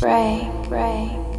break, break.